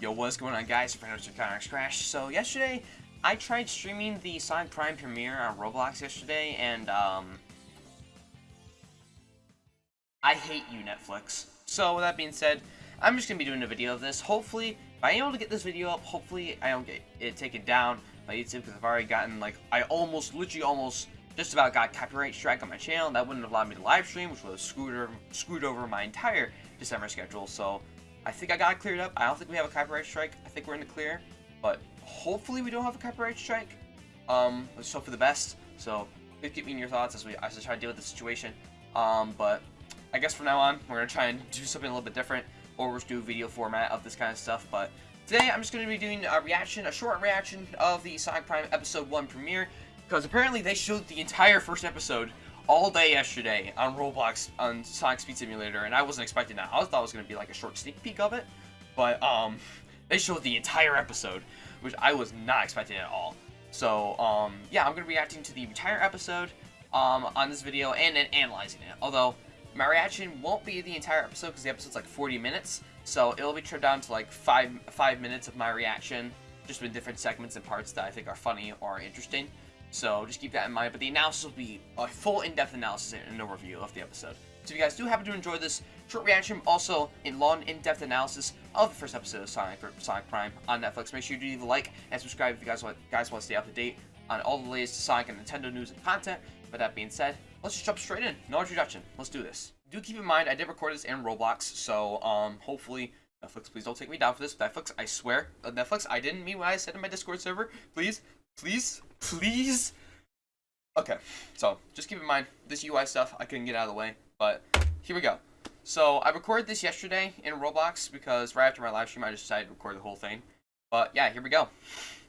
Yo, what's going on guys? Your friend. Conex Crash. So yesterday, I tried streaming the Sonic Prime premiere on Roblox yesterday, and um... I hate you, Netflix. So with that being said, I'm just to be doing a video of this. Hopefully, if I'm able to get this video up, hopefully I don't get it taken down by YouTube, because I've already gotten, like, I almost, literally almost, just about got copyright strike on my channel. That wouldn't have allowed me to live stream, which would have screwed over, screwed over my entire December schedule, so... I think I got it cleared up. I don't think we have a copyright strike. I think we're in the clear. But hopefully we don't have a copyright strike. Um, let's hope for the best. So please keep me in your thoughts as we as I try to deal with the situation. Um, but I guess from now on we're gonna try and do something a little bit different, or just do a video format of this kind of stuff. But today I'm just gonna be doing a reaction, a short reaction of the Sonic Prime Episode One premiere, because apparently they showed the entire first episode all day yesterday on Roblox on Sonic Speed Simulator, and I wasn't expecting that. I thought it was going to be like a short sneak peek of it, but um, they showed the entire episode, which I was not expecting at all. So um, yeah, I'm going to be reacting to the entire episode um, on this video and then analyzing it. Although my reaction won't be the entire episode because the episode's like 40 minutes, so it'll be trimmed down to like five five minutes of my reaction, just with different segments and parts that I think are funny or interesting. So just keep that in mind. But the analysis will be a full in-depth analysis and an overview of the episode. So if you guys do happen to enjoy this short reaction, also a long, in-depth analysis of the first episode of Sonic Sonic Prime on Netflix, make sure you do leave a like and subscribe if you guys want guys want to stay up to date on all the latest Sonic and Nintendo news and content. But that being said, let's just jump straight in. No introduction. Let's do this. Do keep in mind I did record this in Roblox, so um hopefully Netflix, please don't take me down for this. Netflix, I swear, uh, Netflix, I didn't mean what I said in my Discord server. Please, please, please Okay, so just keep in mind, this UI stuff I couldn't get out of the way, but here we go. So I recorded this yesterday in Roblox because right after my live stream I just decided to record the whole thing. But yeah, here we go.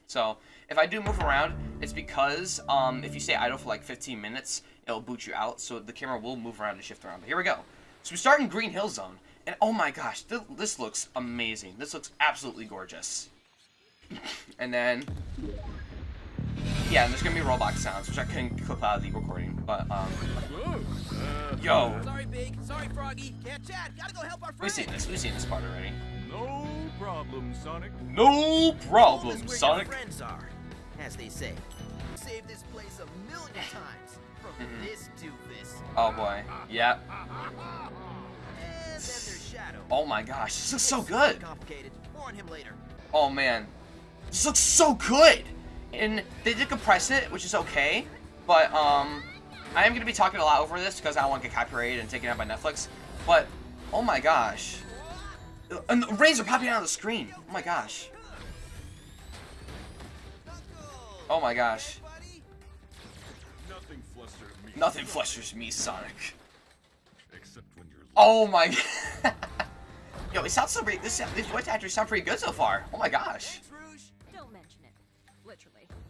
So if I do move around, it's because um, if you stay idle for like 15 minutes, it'll boot you out, so the camera will move around and shift around. But here we go. So we start in Green Hill Zone, and oh my gosh, th this looks amazing. This looks absolutely gorgeous. and then yeah, and there's gonna be Roblox sounds, which I couldn't clip out of the recording, but, um... Yo! Sorry, Big. Sorry, Froggy. Can't chat. Gotta go help our friend. We've seen this. We've seen this part already. No problem, Sonic. No problem, Sonic. friends are, as they say. Save this place a million times from mm -hmm. this doofus. Oh boy. Yep. Oh my gosh, this looks so good. Oh man, this looks so good. And they did compress it, which is okay, but um, I am going to be talking a lot over this because I don't want to get copyrighted and taken out by Netflix. But, oh my gosh. And the rays are popping out of the screen. Oh my gosh. Oh my gosh. Nothing flusters me, Sonic. Oh my. Yo, it sounds so. This these voice actors sound pretty good so far. Oh my gosh.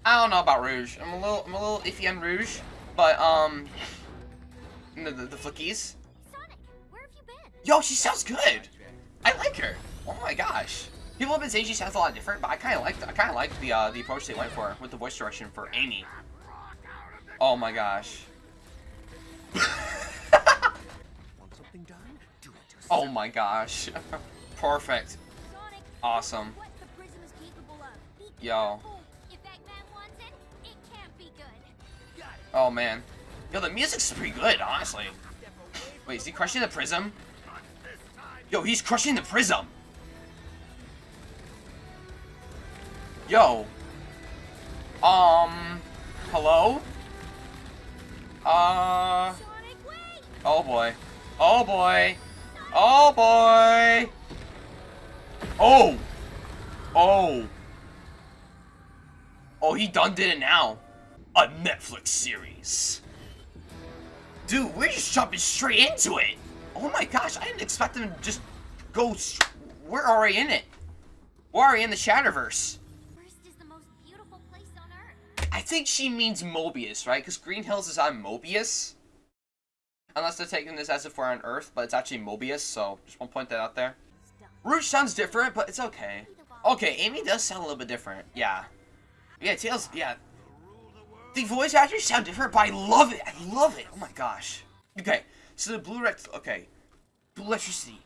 I don't know about Rouge. I'm a little, I'm a little iffy on Rouge, but um, the, the, the flickies. Sonic, where have you been? Yo, she sounds good. I like her. Oh my gosh. People have been saying she sounds a lot different, but I kind of like, I kind of like the uh, the approach they went for with the voice direction for Amy. Oh my gosh. oh my gosh. Perfect. Awesome. Yo. Oh, man. Yo, the music's pretty good, honestly. Wait, is he crushing the prism? Yo, he's crushing the prism! Yo. Um... Hello? Uh... Oh, boy. Oh, boy. Oh, boy! Oh! Oh! Oh, he done did it now a Netflix series. Dude, we're just jumping straight into it. Oh my gosh, I didn't expect them to just go... We're already in it. We're already in the Shatterverse. I think she means Mobius, right? Because Green Hills is on Mobius. Unless they're taking this as if we're on Earth, but it's actually Mobius, so just want to point that out there. Rouge sounds different, but it's okay. Okay, Amy does sound a little bit different. Yeah. Yeah, Tails, yeah, the voice actors sound different, but I love it. I love it. Oh my gosh. Okay, so the blue rect. Okay, blue electricity.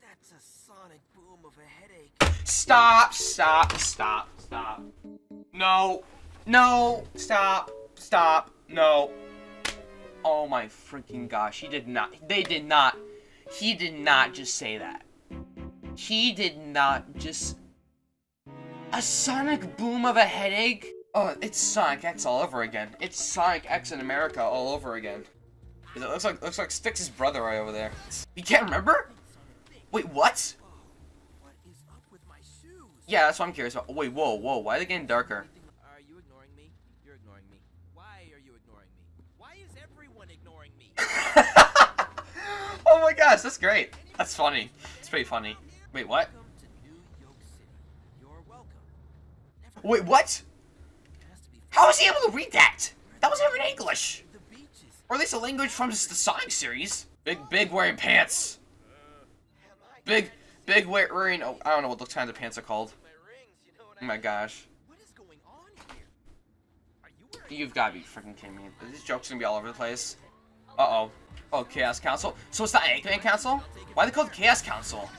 That's a sonic boom of a headache. Stop, stop, stop, stop. No. No. Stop. Stop. No. Oh my freaking gosh. He did not. They did not. He did not just say that. He did not just... A sonic boom of a headache? Oh, it's Sonic X all over again. It's Sonic X in America all over again. It looks like looks like Sticks' brother right over there. You can't remember? Wait, what? What is up with my? Yeah, that's what I'm curious about. Wait, whoa, whoa, why are they getting darker? Are you ignoring me? You're ignoring me. Why are you ignoring me? Why is everyone ignoring me? oh my gosh, that's great. That's funny. It's pretty funny. Wait, what? Welcome to How was he able to read that? That was never in English. Or at least a language from the Sonic series. Big, big wearing pants. Big, big wear- wearing, oh, I don't know what those kinds of pants are called. Oh my gosh. You've gotta be freaking kidding me. These jokes gonna be all over the place. Uh-oh. Oh, Chaos Council. So it's the Eggman Council? Why they called Chaos Council?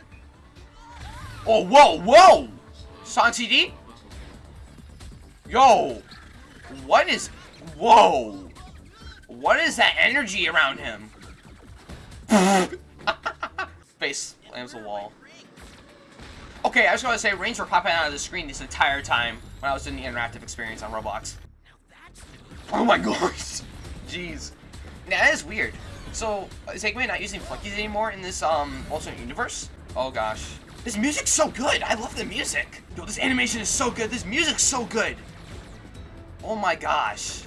Oh, whoa, whoa! Sonic CD? Yo! What is... Whoa! What is that energy around him? Face slams the wall. Okay, I was gonna say, rings were popping out of the screen this entire time when I was doing the interactive experience on Roblox. Oh my gosh! Jeez. Yeah, that is weird. So, is Eggman not using Flickies anymore in this, um, alternate universe? Oh gosh. This music's so good! I love the music! Yo, this animation is so good! This music's so good! Oh my gosh.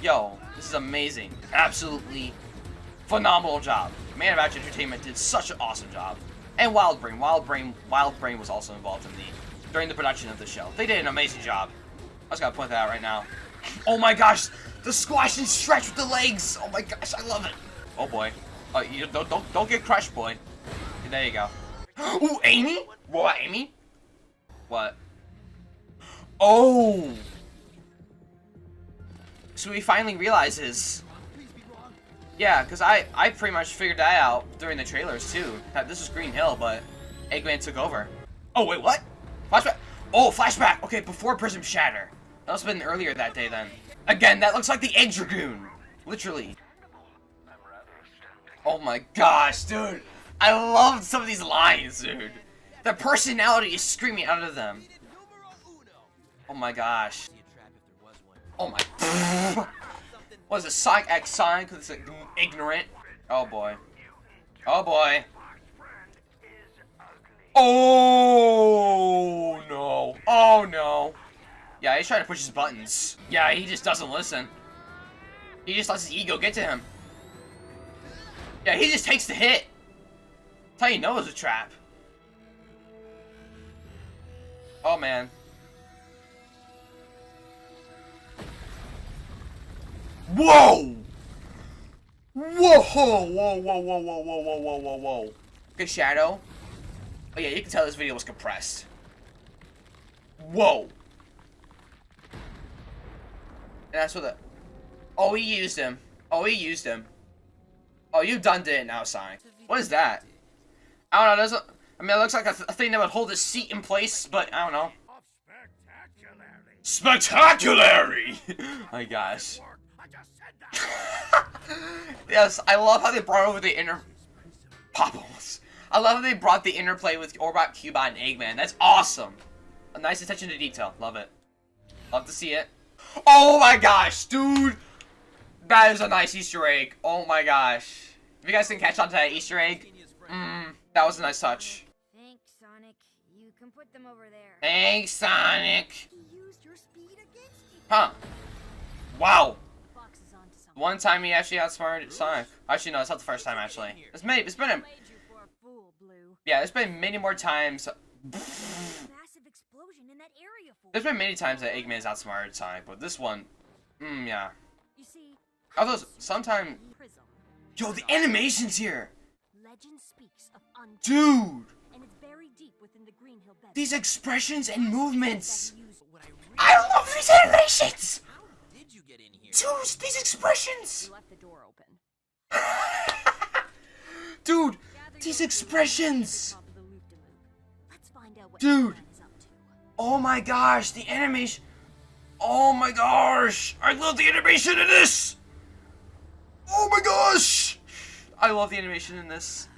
Yo, this is amazing. Absolutely phenomenal job. Man of Action Entertainment did such an awesome job. And Wildbrain. Wildbrain Wildbrain was also involved in the during the production of the show. They did an amazing job. I just gotta point that out right now. Oh my gosh, the squash and stretch with the legs. Oh my gosh, I love it. Oh boy. Oh, you don't don't don't get crushed, boy. There you go. Ooh, Amy? What, Amy? What? Oh. So he finally realizes. Yeah, because I, I pretty much figured that out during the trailers too. That this was Green Hill, but Eggman took over. Oh, wait, what? Flashback? Oh, flashback! Okay, before Prism Shatter. That must have been earlier that day then. Again, that looks like the Egg Dragoon. Literally. Oh my gosh, dude. I love some of these lines, dude. The personality is screaming out of them. Oh my gosh. Oh my. what is it? Sonic X sign? Because It's like ignorant. Oh boy. Oh boy. Oh no. Oh no. Yeah, he's trying to push his buttons. Yeah, he just doesn't listen. He just lets his ego get to him. Yeah, he just takes the hit. That's how you know it's a trap. Oh man. Whoa! Whoa! Whoa! Whoa! Whoa! Whoa! Whoa! Whoa! Whoa! Whoa! Whoa! Good shadow. Oh yeah, you can tell this video was compressed. Whoa! And that's what the. Oh, he used him. Oh, he used him. Oh, you done did it now, Sonic. What is that? I don't know. Doesn't. I mean, it looks like a, th a thing that would hold a seat in place, but I don't know. Spectacularly! My gosh. I just said that. yes, I love how they brought over the inner Popples. I love how they brought the interplay with Orbot, Cubot, and Eggman. That's awesome. A nice attention to detail. Love it. Love to see it. Oh my gosh, dude! That is a nice Easter egg. Oh my gosh. If you guys didn't catch on to that Easter egg, mm, that was a nice touch. Thanks, Sonic. You can put them over there. Thanks, Sonic. He used your speed against you. Huh. Wow. One time he actually outsmarted Sonic. Actually, no, it's not the first time, actually. It's, many, it's been a... Yeah, there's been many more times... There's been many times that Eggman's outsmarted Sonic, but this one... Mm, yeah. Although, sometimes... Yo, the animation's here! Dude! These expressions and movements! I love these animations! How get in here? Dude, these expressions! You left the door open. Dude, these expressions! top of the loop-de-loop. Let's find out what Dude! Oh my gosh, the animation. Oh my gosh! I love the animation in this! Oh my gosh! I love the animation in this.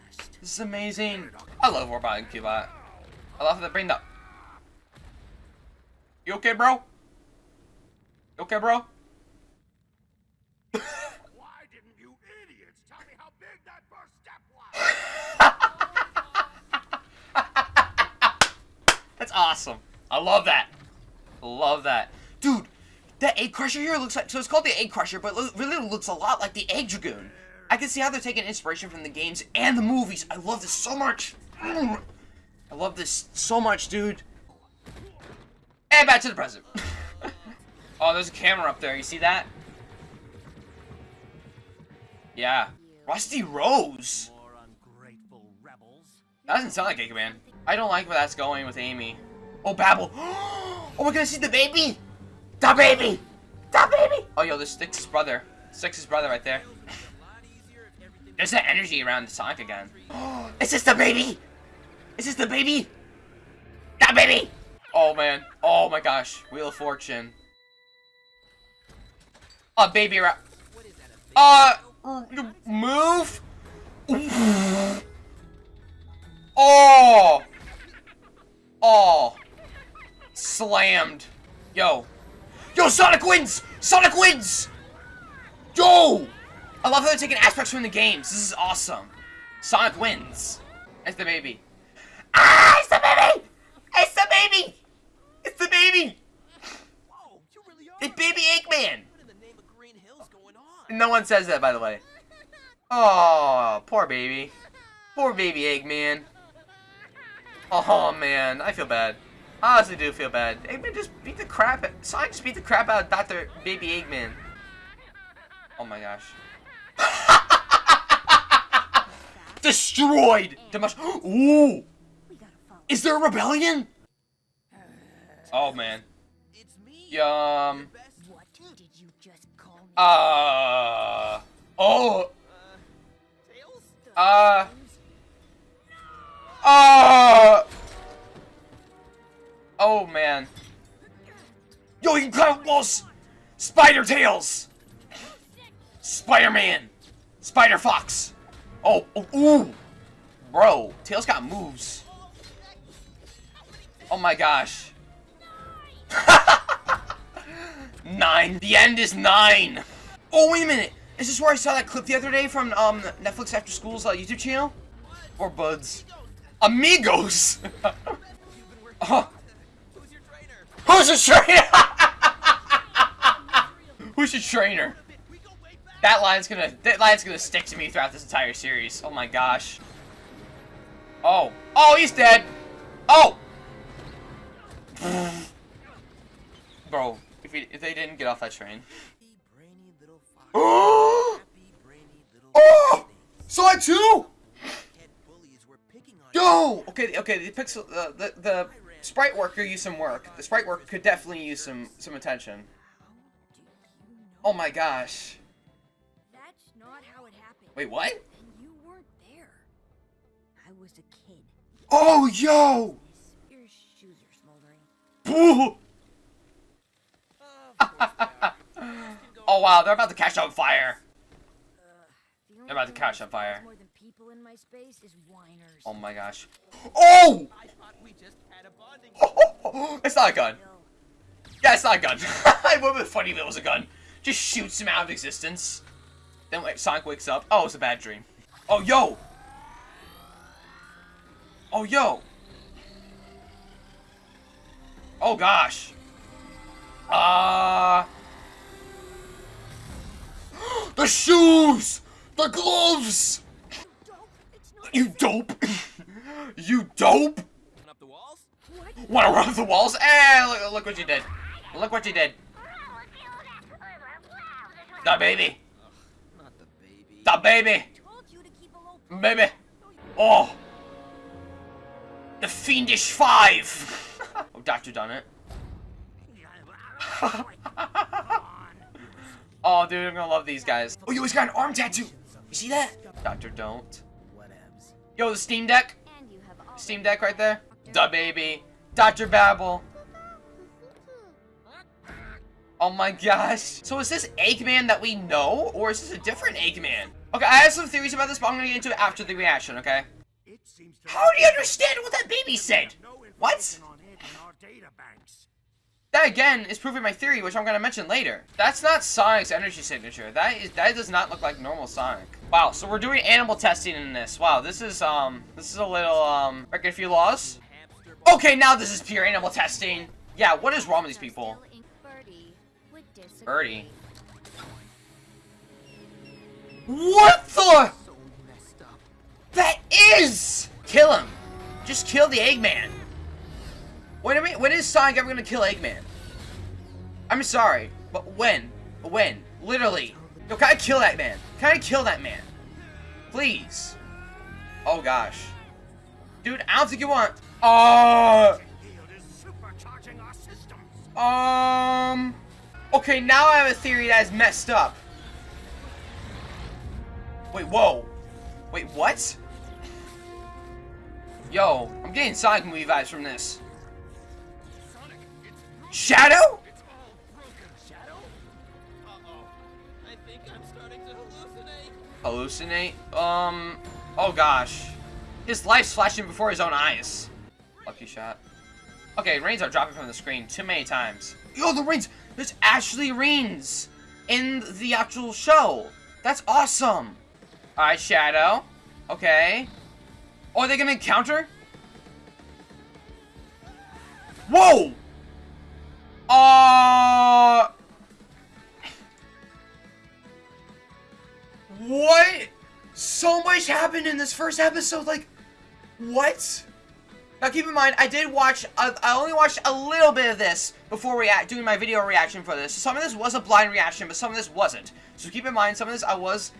This is amazing. I love Orbot and Cubot. I love how they bring up. You okay, bro? You okay, bro? Why didn't you idiots tell me how big that first step was? That's awesome. I love that. Love that. Dude, that egg crusher here looks like, so it's called the egg crusher, but it really looks a lot like the egg dragoon. I can see how they're taking inspiration from the games and the movies. I love this so much. I love this so much, dude. And back to the present. oh, there's a camera up there. You see that? Yeah. Rusty Rose. More ungrateful rebels. That doesn't sound like Eggman. I don't like where that's going with Amy. Oh, Babble. Oh, we're gonna see the baby. The baby. The baby. Oh, yo, this Sticks's brother. Sticks's brother right there. There's that energy around Sonic again. Is this the baby? Is this the baby? The baby. Oh, man. Oh, my gosh. Wheel of Fortune. A baby ra- Uh, move? Oh! Oh! Slammed. Yo. Yo, Sonic wins! Sonic wins! Yo! I love how they're taking aspects from the games. This is awesome. Sonic wins. It's the baby. Ah! It's the baby! It's the baby! It's the baby! It's baby Eggman! No one says that, by the way. Oh, poor baby. Poor baby Eggman. Oh, man. I feel bad. I honestly do feel bad. Eggman just beat the crap Sonic just beat the crap out of Dr. Baby Eggman. Oh my gosh. Destroyed! Demosh- Ooh! We gotta follow. Is there a rebellion? Oh, man. It's me. Yum. Best. What did you just call me? Uh. Oh. Uh. Walls. Spider tails. Spider-Man. Spider Fox. Oh, oh, ooh. Bro, Tails got moves. Oh my gosh. nine. The end is nine. Oh, wait a minute. Is this where I saw that clip the other day from um Netflix After School's uh, YouTube channel? Or Buds? Amigos! Who's who's your trainer? who's your trainer? We go way back. That line's gonna that line's gonna stick to me throughout this entire series. Oh my gosh. Oh. Oh, he's dead. Oh. Bro, if, if they didn't get off that train. Oh! Oh! fox. Sonic 2! Head bullies were picking on you. Yo! Okay, okay, the pixel, uh, the, the sprite worker used some work. The sprite worker could definitely use some, some attention. Oh my gosh. That's not how it happened. Wait, what? And you weren't there. I was a kid. Oh, yo! Your shoes are smoldering. Boo! oh wow, they're about to catch on fire. The They're about to thing catch on fire. More than people in my space is whiners. Oh my gosh. Oh! I thought we just had a bonding. it's not a gun. Yeah, it's not a gun. it would have been funny if it was a gun. Just shoots him out of existence. Then Sonic wakes up. Oh, it's a bad dream. Oh, yo! Oh, yo! Oh, gosh. Uh... the shoes! The gloves! You dope! you dope! Up the walls? what? Wanna run up the walls? Eh, look, look what you did. Look what you did. The baby. Not the baby. The baby. Told you to keep a low Baby. Oh. The Fiendish Five. oh, Doctor Done-It. oh, dude, I'm gonna love these guys. Oh, yo, he's got an arm tattoo. You see that? Doctor don't. Yo, the Steam Deck. And you have all Steam Deck right there. The baby. Dr. Babble. Oh my gosh. So is this Eggman that we know, or is this a different Eggman? Okay, I have some theories about this, but I'm gonna get into it after the reaction, okay? It seems to How do you understand what that baby said? What? on in our data banks. That again is proving my theory, which I'm gonna mention later. That's not Sonic's energy signature. That is that does not look like normal Sonic. Wow, so we're doing animal testing in this. Wow, this is um this is a little um breaking a few laws. Okay, now this is pure animal testing. Yeah, what is wrong with these people? Birdie. What the? So messed up. That is! Kill him. Just kill the Eggman. When, am I, when is Sonic ever gonna kill Eggman? I'm sorry, but when? When? Literally. Yo, can I kill that man? Can I kill that man? Please. Oh gosh. Dude, I don't think you want. Uh. Yield is supercharging our systems. Um. Okay, now I have a theory that is messed up. Wait, whoa. Wait, what? Yo, I'm getting Sonic movie vibes from this. Sonic, it's Shadow? it's all broken. Shadow? Uh-oh. I think I'm starting to hallucinate. Hallucinate? Um. Oh gosh. His life's flashing before his own eyes. Lucky shot. Okay, rains are dropping from the screen too many times. Yo, the rains! There's Ashley rains in the actual show. That's awesome. Alright, Shadow. Okay. Oh, are they gonna encounter? Whoa! Uh... What? So much happened in this first episode, like, what? Now keep in mind, I did watch, uh, I only watched a little bit of this before react doing my video reaction for this. So some of this was a blind reaction, but some of this wasn't. So keep in mind, some of this I was,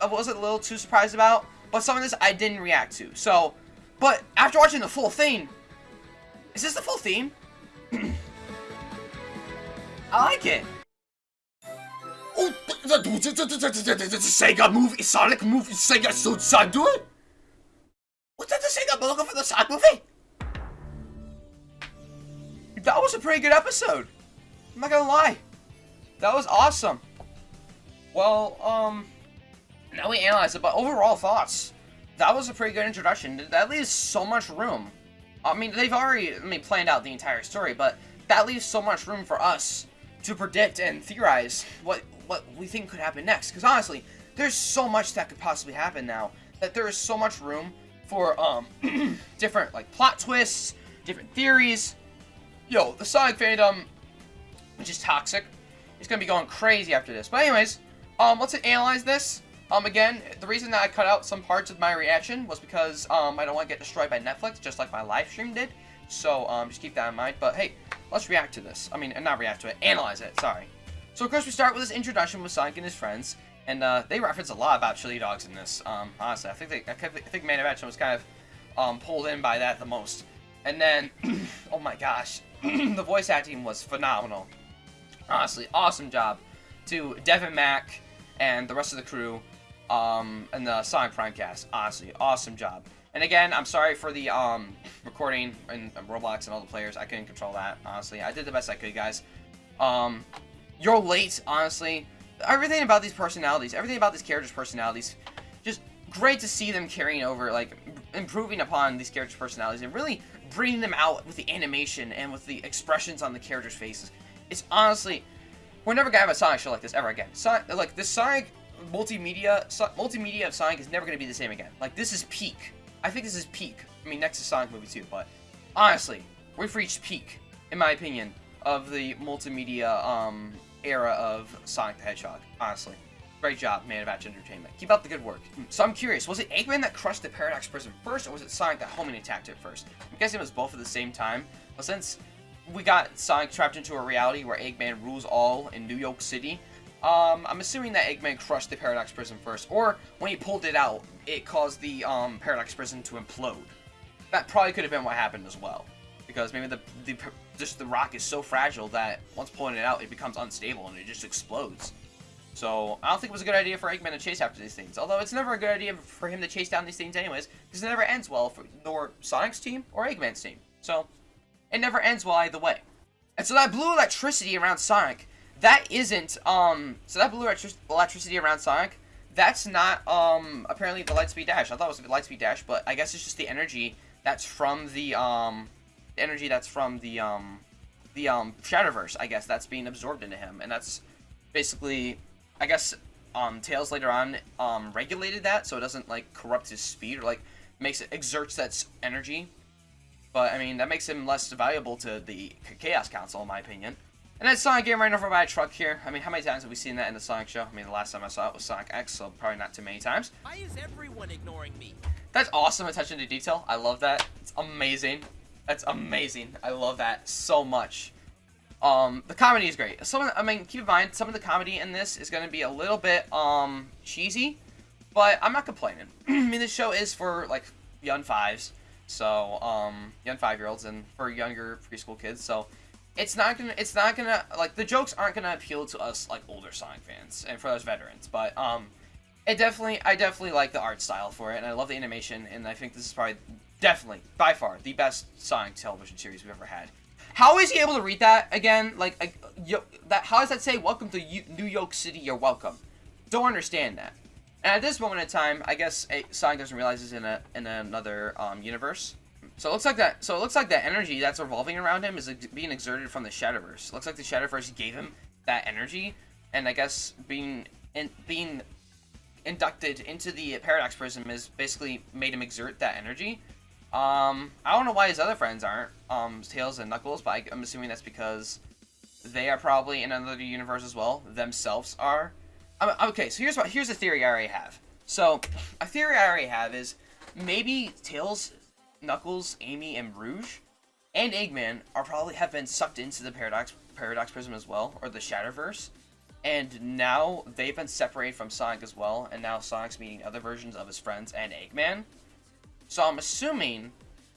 I was a little too surprised about, but some of this I didn't react to. So, but after watching the full theme, is this the full theme? I like it. Oh, the Sega movie, Sonic movie, Sega, so, so do it. What's that the Sega logo for the Sonic movie? That was a pretty good episode. I'm not gonna lie. That was awesome. Well, um, now we analyze it, but overall thoughts. That was a pretty good introduction. That leaves so much room. I mean, they've already, I mean, planned out the entire story, but that leaves so much room for us to predict and theorize what what we think could happen next. Because honestly, there's so much that could possibly happen now that there is so much room for um different like plot twists, different theories. Yo, the Sonic fandom, which is toxic, is gonna be going crazy after this. But anyways, um, let's analyze this. Um, again, the reason that I cut out some parts of my reaction was because um I don't want to get destroyed by Netflix, just like my live stream did. So um, just keep that in mind. But hey, let's react to this. I mean, not react to it, analyze it. Sorry. So of course we start with this introduction with Sonic and his friends, and uh, they reference a lot about chili dogs in this. Um, honestly, I think they, I think- of Action was kind of um, pulled in by that the most. And then, oh my gosh, the voice acting was phenomenal. Honestly, awesome job to Deven Mack and the rest of the crew, um, and the Sonic Prime cast. Honestly, awesome job. And again, I'm sorry for the um, recording and, and Roblox and all the players. I couldn't control that. Honestly, I did the best I could, guys. Um, you're late, honestly. Everything about these personalities, everything about these characters' personalities, just great to see them carrying over, like, improving upon these characters' personalities and really bringing them out with the animation and with the expressions on the characters' faces. It's honestly, we're never gonna have a Sonic show like this ever again. Sonic, like, this Sonic multimedia, so, multimedia of Sonic is never gonna be the same again. Like, this is peak. I think this is peak. I mean, next to Sonic movie too, but honestly, we've reached peak, in my opinion, of the multimedia um, era of Sonic the Hedgehog. Honestly, great job, Man of Action Entertainment. Keep up the good work. So I'm curious, was it Eggman that crushed the Paradox Prison first, or was it Sonic that homing attacked it first? I'm guessing it was both at the same time. But since we got Sonic trapped into a reality where Eggman rules all in New Yoke City, um, I'm assuming that Eggman crushed the Paradox Prison first, or when he pulled it out, it caused the um, Paradox Prison to implode. That probably could have been what happened as well, because maybe the the just the rock is so fragile that once pulling it out, it becomes unstable and it just explodes. So I don't think it was a good idea for Eggman to chase after these things. Although it's never a good idea for him to chase down these things anyways, because it never ends well for nor Sonic's team or Eggman's team. So it never ends well either way. And so that blue electricity around Sonic, that isn't, um, so that blue electric electricity around Sonic, that's not, um, apparently the Lightspeed Dash. I thought it was the Lightspeed Dash, but I guess it's just the energy that's from the, um, energy that's from the, um, the, um, Shadowverse, I guess, that's being absorbed into him. And that's basically, I guess, um, Tails later on, um, regulated that, so it doesn't, like, corrupt his speed, or, like, makes it, exerts that energy but, I mean, that makes him less valuable to the Chaos Council, in my opinion. And then Sonic getting ran over by a truck here. I mean, how many times have we seen that in the Sonic show? I mean, the last time I saw it was Sonic X, so probably not too many times. Why is everyone ignoring me? That's awesome attention to detail. I love that. It's amazing. That's amazing. I love that so much. Um, the comedy is great. Some, I mean, keep in mind, some of the comedy in this is going to be a little bit, um, cheesy, but I'm not complaining. I mean, this show is for, like, young fives. So, um, young five-year-olds and for younger preschool kids. So, it's not gonna, it's not gonna, like, the jokes aren't gonna appeal to us, like, older Sonic fans and for those veterans. But, um, it definitely, I definitely like the art style for it, and I love the animation, and I think this is probably, definitely, by far, the best Sonic television series we've ever had. How is he able to read that again? Like, like yo, that, how does that say, welcome to U New Yoke City, you're welcome? Don't understand that. And at this moment in time, I guess eh, Sonic doesn't realize he's in a in another um, universe. So it looks like that. So it looks like that energy that's revolving around him is ex being exerted from the Shadowverse. It looks like the Shadowverse gave him that energy, and I guess being in, being inducted into the Paradox Prism has basically made him exert that energy. Um, I don't know why his other friends aren't, um, Tails and Knuckles, but I, I'm assuming that's because they are probably in another universe as well. Themselves are. Okay, so here's what here's a theory I already have. So, a theory I already have is maybe Tails, Knuckles, Amy, and Rouge, and Eggman are probably have been sucked into the Paradox Paradox Prism as well, or the Shatterverse, and now they've been separated from Sonic as well, and now Sonic's meeting other versions of his friends and Eggman. So I'm assuming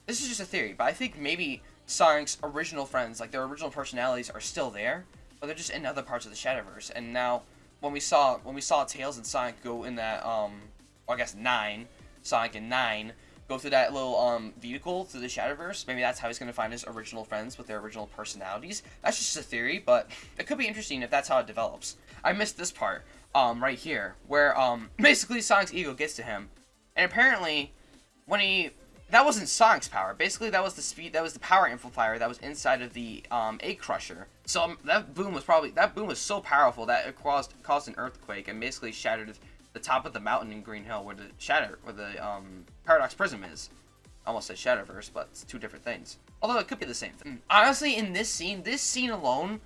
this is just a theory, but I think maybe Sonic's original friends, like their original personalities, are still there, but they're just in other parts of the Shadowverse, and now when we saw when we saw Tails and Sonic go in that um I guess nine Sonic and nine go through that little um vehicle through the Shadowverse. Maybe that's how he's gonna find his original friends with their original personalities. That's just a theory, but it could be interesting if that's how it develops. I missed this part um right here where um basically Sonic's ego gets to him, and apparently when he that wasn't Sonic's power. Basically, that was the speed. That was the power amplifier that was inside of the um, egg crusher. So um, that boom was probably that boom was so powerful that it caused caused an earthquake and basically shattered the top of the mountain in Green Hill where the shatter where the um, paradox prism is. Almost said Shadowverse, but it's two different things. Although it could be the same thing. Honestly, in this scene, this scene alone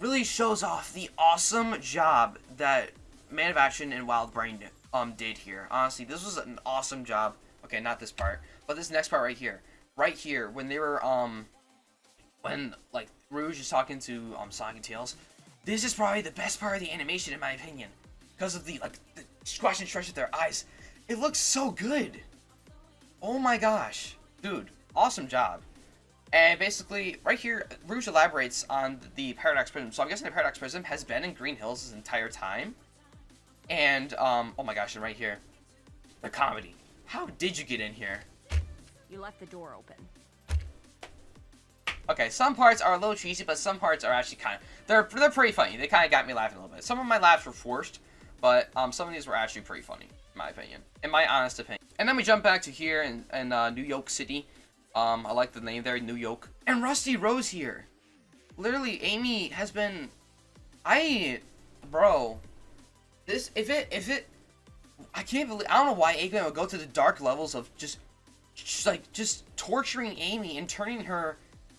really shows off the awesome job that Man of Action and Wild Brain um did here. Honestly, this was an awesome job. Okay, not this part. But this next part right here, right here, when they were, um, when, like, Rouge is talking to, um, Sonic and Tails, this is probably the best part of the animation, in my opinion. Because of the, like, the squash and stretch of their eyes. It looks so good. Oh my gosh. Dude, awesome job. And basically, right here, Rouge elaborates on the Paradox Prism. So I'm guessing the Paradox Prism has been in Green Hills this entire time. And, um, oh my gosh, and right here, the comedy. How did you get in here? You left the door open. Okay, some parts are a little cheesy, but some parts are actually kind of they're they're pretty funny. They kind of got me laughing a little bit. Some of my laughs were forced, but um, some of these were actually pretty funny, in my opinion, in my honest opinion. And then we jump back to here in, in uh, New Yoke City. Um, I like the name there, New Yoke. And Rusty Rose here. Literally, Amy has been, I, bro, this if it if it, I can't believe I don't know why Eggman would go to the dark levels of just just like just torturing Amy and turning her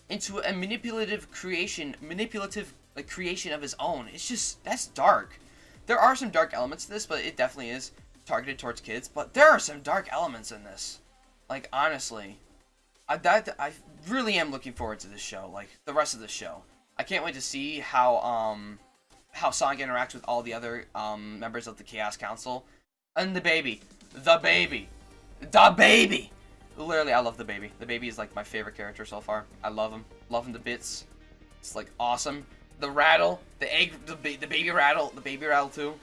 into a manipulative creation, manipulative like creation of his own. It's just that's dark. There are some dark elements to this, but it definitely is targeted towards kids. But there are some dark elements in this. Like honestly, I that I really am looking forward to this show. Like the rest of the show, I can't wait to see how um how Sonic interacts with all the other um members of the Chaos Council and the baby, the baby, the baby. Literally, I love the baby. The baby is like my favorite character so far. I love him. Love him to bits. It's like awesome. The rattle, the egg, the, ba the baby rattle, the baby rattle too,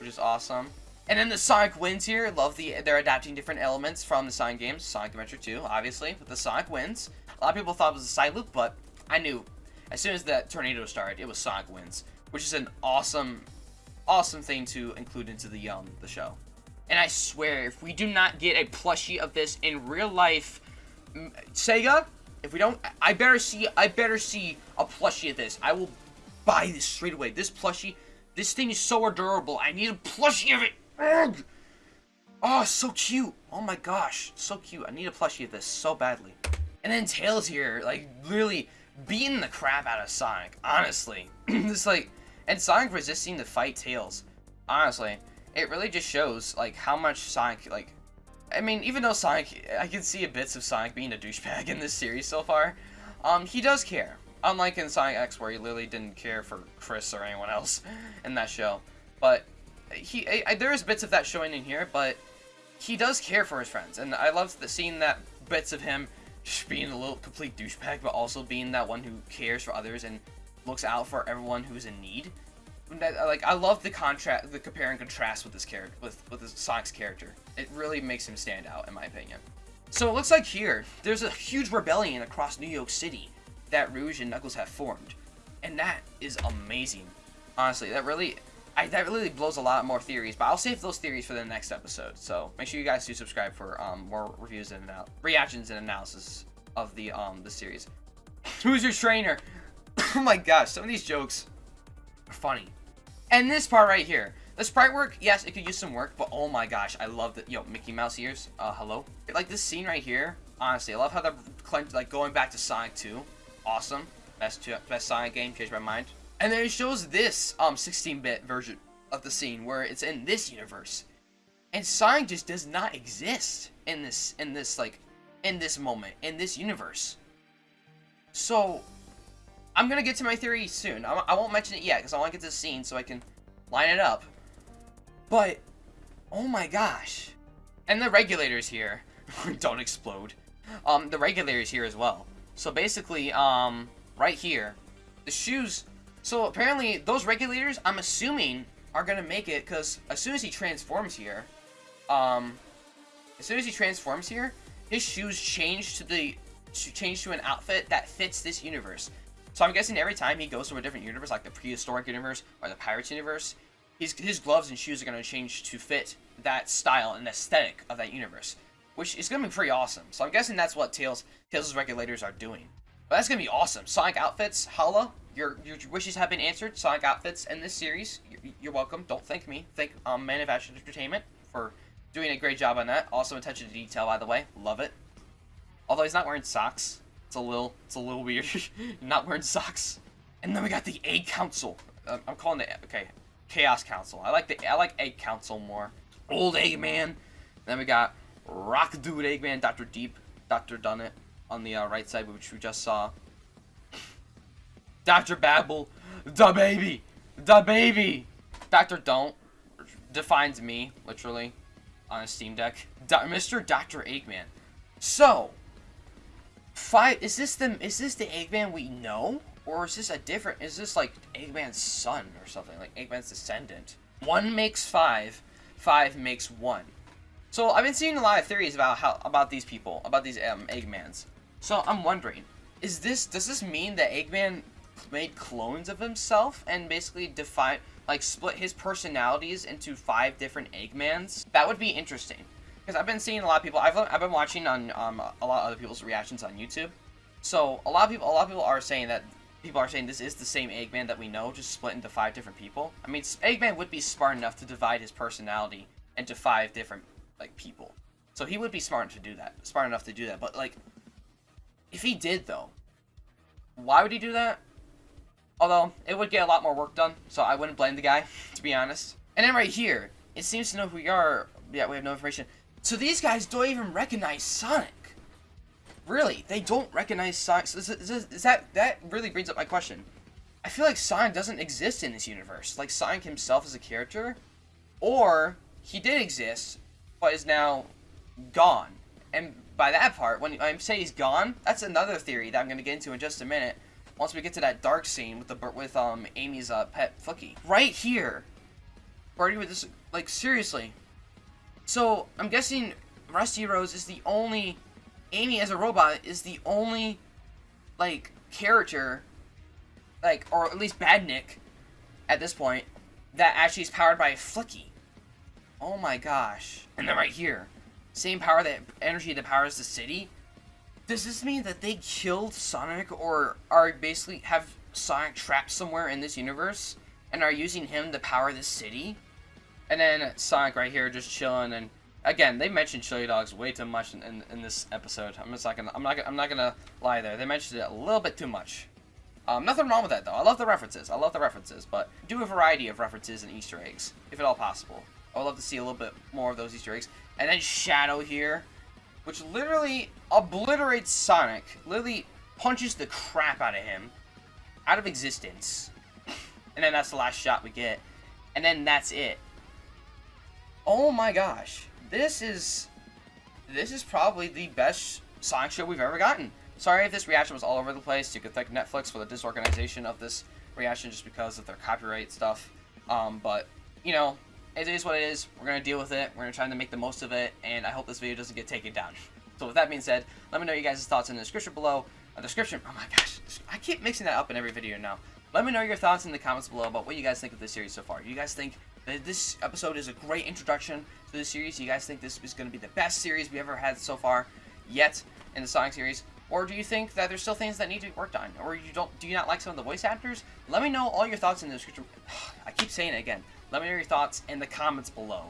which is awesome. And then the Sonic wins here. Love the they're adapting different elements from the Sonic games. Sonic Adventure 2, obviously, with the Sonic wins. A lot of people thought it was a side loop, but I knew as soon as that tornado started, it was Sonic wins, which is an awesome, awesome thing to include into the um the show. And I swear, if we do not get a plushie of this in real life, Sega, if we don't, I better see, I better see a plushie of this. I will buy this straight away. This plushie, this thing is so adorable. I need a plushie of it. Ugh. Oh, so cute. Oh my gosh, so cute. I need a plushie of this so badly. And then Tails here, like, literally beating the crap out of Sonic. Honestly. it's like, and Sonic resisting to fight Tails. Honestly. It really just shows, like, how much Sonic, like, I mean, even though Sonic, I can see a bits of Sonic being a douchebag in this series so far, um, he does care. Unlike in Sonic X, where he literally didn't care for Chris or anyone else in that show. But he, I, I, there is bits of that showing in here, but he does care for his friends, and I love the seeing that bits of him being a little complete douchebag, but also being that one who cares for others and looks out for everyone who's in need. Like I love the contrast, the compare and contrast with this character, with with this Sonic's character. It really makes him stand out, in my opinion. So it looks like here there's a huge rebellion across New Yoke City that Rouge and Knuckles have formed, and that is amazing. Honestly, that really, I, that really blows a lot more theories. But I'll save those theories for the next episode. So make sure you guys do subscribe for um, more reviews and reactions and analysis of the um the series. Who's your trainer? oh my gosh, some of these jokes are funny. And this part right here. The sprite work, yes, it could use some work, but oh my gosh, I love the, yo, Mickey Mouse ears, uh, hello? Like, this scene right here, honestly, I love how they're, like, going back to Sonic 2. Awesome. Best, two, best Sonic game, changed my mind. And then it shows this, um, 16-bit version of the scene, where it's in this universe. And Sonic just does not exist in this, in this, like, in this moment, in this universe. So, I'm gonna get to my theory soon. I, I won't mention it yet because I want to get to the scene so I can line it up. But, oh my gosh. And the regulators here don't explode. Um, the regulators here as well. So basically, um, right here, the shoes. So apparently, those regulators, I'm assuming, are gonna make it because as soon as he transforms here, um, as soon as he transforms here, his shoes change to the change to an outfit that fits this universe. So I'm guessing every time he goes to a different universe, like the prehistoric universe or the Pirates universe, his, his gloves and shoes are going to change to fit that style and aesthetic of that universe, which is going to be pretty awesome. So I'm guessing that's what Tails Tails' regulators are doing. But that's going to be awesome. Sonic outfits, holla. Your, your wishes have been answered. Sonic outfits in this series. You're, you're welcome. Don't thank me. Thank um, Man of Action Entertainment for doing a great job on that. Also attention to detail, by the way. Love it. Although he's not wearing socks. It's a little, it's a little weird. not wearing socks. And then we got the Egg Council. Uh, I'm calling it okay, Chaos Council. I like the, I like Egg Council more. Old Eggman. Then we got Rock Dude Eggman, Doctor Deep, Doctor Done-It on the uh, right side, which we just saw. Doctor Babble, the baby, the baby. Doctor Don't defines me literally on a Steam Deck. Do Mr. Doctor Eggman. So, five is this the is this the Eggman we know? Or is this a different is this like Eggman's son or something? Like Eggman's descendant? One makes five five makes one. So I've been seeing a lot of theories about how about these people about these um, Eggmans. So I'm wondering is this does this mean that Eggman made clones of himself and basically define like split his personalities into five different Eggmans? That would be interesting because I've been seeing a lot of people. I've I've been watching on um, a lot of other people's reactions on YouTube. So a lot of people, a lot of people are saying that people are saying this is the same Eggman that we know, just split into five different people. I mean, Eggman would be smart enough to divide his personality into five different like people. So he would be smart to do that, smart enough to do that. But like, if he did though, why would he do that? Although it would get a lot more work done, so I wouldn't blame the guy, to be honest. And then right here, it seems to know who we are. Yeah, we have no information. So these guys don't even recognize Sonic. Really, they don't recognize Sonic. So is, is, is that that really brings up my question. I feel like Sonic doesn't exist in this universe. Like Sonic himself as a character, or he did exist, but is now gone. And by that part, when I say he's gone, that's another theory that I'm going to get into in just a minute. Once we get to that dark scene with the with um Amy's uh, pet Fookie. Right here, Party with this, like, seriously. So, I'm guessing Rusty Rose is the only, Amy as a robot is the only, like, character, like, or at least Badnik, at this point, that actually is powered by Flicky. Oh my gosh. And then right here, same power that, energy that powers the city. Does this mean that they killed Sonic or are basically, have Sonic trapped somewhere in this universe and are using him to power this city? And then Sonic right here just chilling and again they mentioned chili dogs way too much in, in, in, this episode. I'm just not gonna I'm not I'm not gonna lie there. They mentioned it a little bit too much. Um, nothing wrong with that though. I love the references. I love the references, but do a variety of references and Easter eggs if at all possible. I would love to see a little bit more of those Easter eggs. And then Shadow here, which literally obliterates Sonic. Literally punches the crap out of him out of existence. And then that's the last shot we get. And then that's it. Oh my gosh. This is this is probably the best Sonic show we've ever gotten. Sorry if this reaction was all over the place. You could thank Netflix for the disorganization of this reaction just because of their copyright stuff. Um, but, you know, it is what it is. We're going to deal with it. We're going to try to make the most of it. And I hope this video doesn't get taken down. So with that being said, let me know you guys' thoughts in the description below. A description, oh my gosh, I keep mixing that up in every video now. Let me know your thoughts in the comments below about what you guys think of this series so far. You guys think this episode is a great introduction to the series? Do you guys think this is going to be the best series we ever had so far yet in the Sonic series? Or do you think that there's still things that need to be worked on? Or you don't do you not like some of the voice actors? Let me know all your thoughts in the description. I keep saying it again. Let me know your thoughts in the comments below.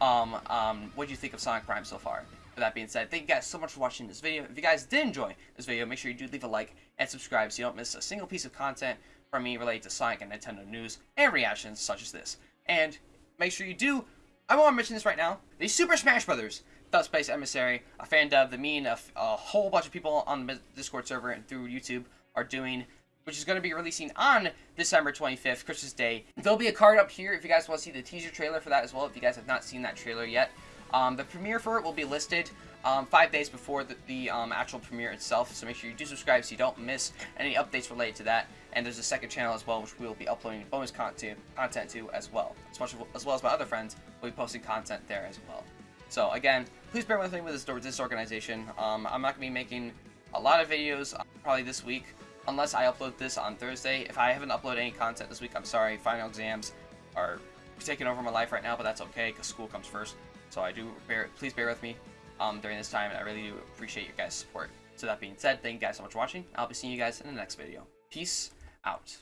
Um, um, what do you think of Sonic Prime so far? With that being said, thank you guys so much for watching this video. If you guys did enjoy this video, make sure you do leave a like and subscribe so you don't miss a single piece of content from me related to Sonic and Nintendo news and reactions such as this. And make sure you do, I want to mention this right now, the Super Smash Brothers Subspace Emissary, a fan dub the me and a, a whole bunch of people on the Discord server and through YouTube are doing which is going to be releasing on December 25th, Christmas Day. There'll be a card up here if you guys want to see the teaser trailer for that as well, if you guys have not seen that trailer yet. Um, the premiere for it will be listed um, five days before the, the um, actual premiere itself, so make sure you do subscribe so you don't miss any updates related to that. And there's a second channel as well, which we will be uploading bonus content, content to as well. As, much, as well as my other friends will be posting content there as well. So again, please bear with me with this disorganization. Um, I'm not to be making a lot of videos uh, probably this week, unless I upload this on Thursday. If I haven't uploaded any content this week, I'm sorry. Final exams are taking over my life right now, but that's okay because school comes first. So I do bear, please bear with me um, during this time. I really do appreciate your guys' support. So that being said, thank you guys so much for watching. I'll be seeing you guys in the next video. Peace out.